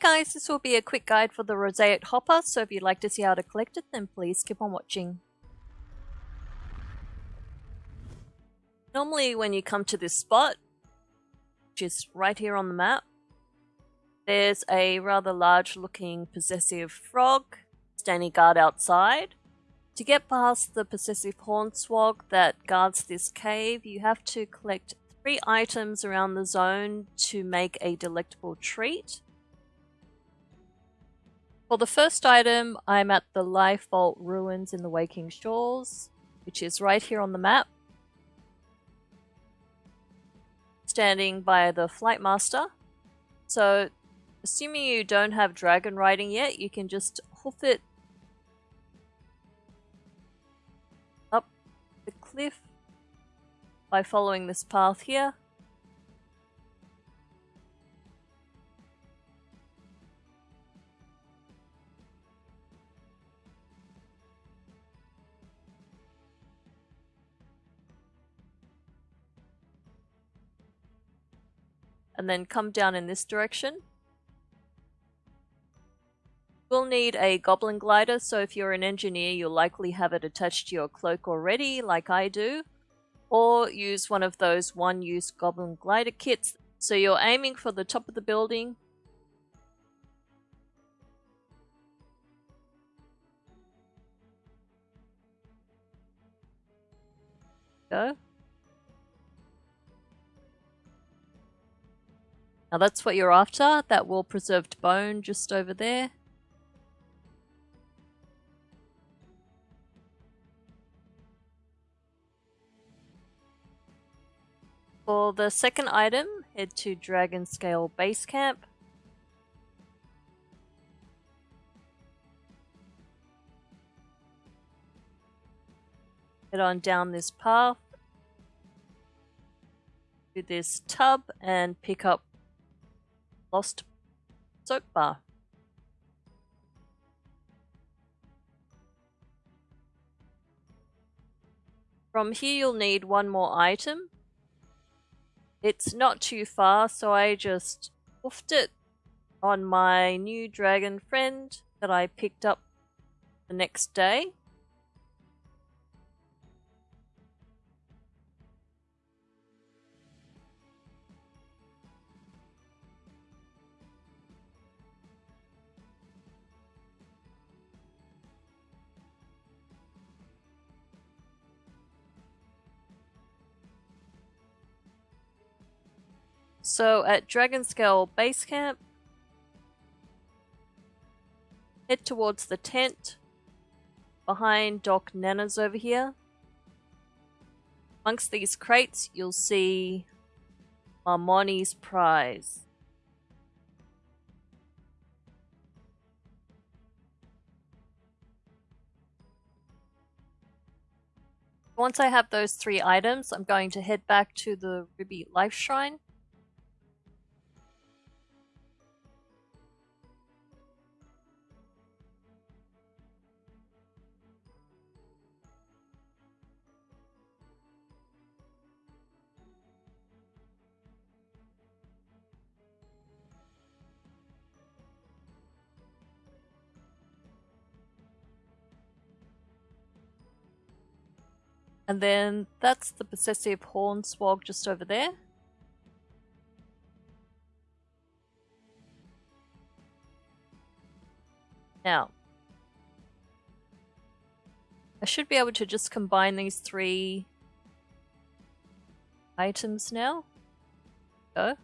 guys, this will be a quick guide for the Roseate Hopper, so if you'd like to see how to collect it, then please keep on watching. Normally when you come to this spot, which is right here on the map, there's a rather large looking possessive frog standing guard outside. To get past the possessive Hornswog that guards this cave, you have to collect three items around the zone to make a delectable treat. For the first item, I'm at the Life Vault Ruins in the Waking Shores, which is right here on the map. Standing by the Flight Master. So, assuming you don't have dragon riding yet, you can just hoof it up the cliff by following this path here. And then come down in this direction. We'll need a goblin glider, so if you're an engineer, you'll likely have it attached to your cloak already, like I do, or use one of those one-use goblin glider kits. So you're aiming for the top of the building, go. Now that's what you're after, that well preserved bone just over there. For the second item, head to Dragonscale Base Camp. Head on down this path to this tub and pick up Lost soap bar. From here you'll need one more item. It's not too far, so I just hoofed it on my new dragon friend that I picked up the next day. So at Dragonscale Base Camp, head towards the tent behind Doc Nana's over here. Amongst these crates, you'll see Marmoni's prize. Once I have those three items, I'm going to head back to the Ruby Lifeshrine And then that's the possessive Hornswog just over there. Now, I should be able to just combine these three items now. Go.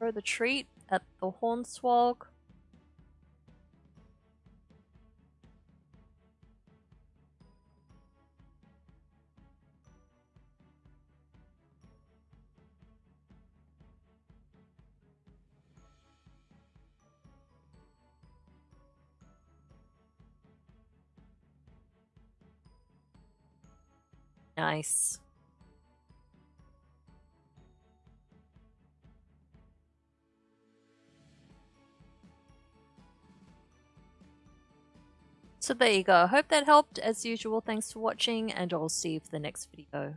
Throw the treat at the Hornswog. Nice. So there you go. Hope that helped. As usual, thanks for watching and I'll see you for the next video.